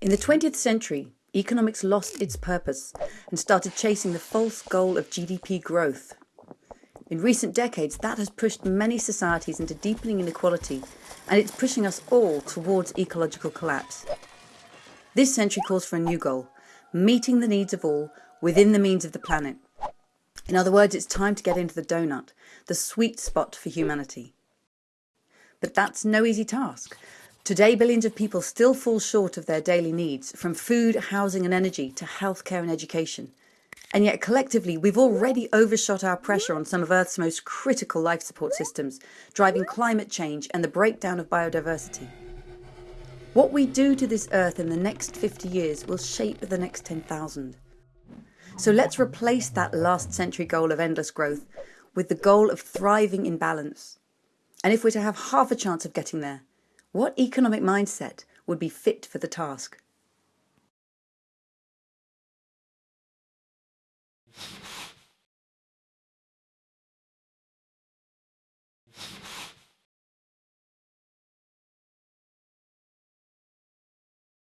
In the 20th century, economics lost its purpose and started chasing the false goal of GDP growth. In recent decades, that has pushed many societies into deepening inequality and it's pushing us all towards ecological collapse. This century calls for a new goal, meeting the needs of all within the means of the planet. In other words, it's time to get into the donut, the sweet spot for humanity. But that's no easy task. Today, billions of people still fall short of their daily needs, from food, housing and energy to healthcare and education. And yet collectively, we've already overshot our pressure on some of Earth's most critical life support systems, driving climate change and the breakdown of biodiversity. What we do to this Earth in the next 50 years will shape the next 10,000. So let's replace that last century goal of endless growth with the goal of thriving in balance. And if we're to have half a chance of getting there, what economic mindset would be fit for the task?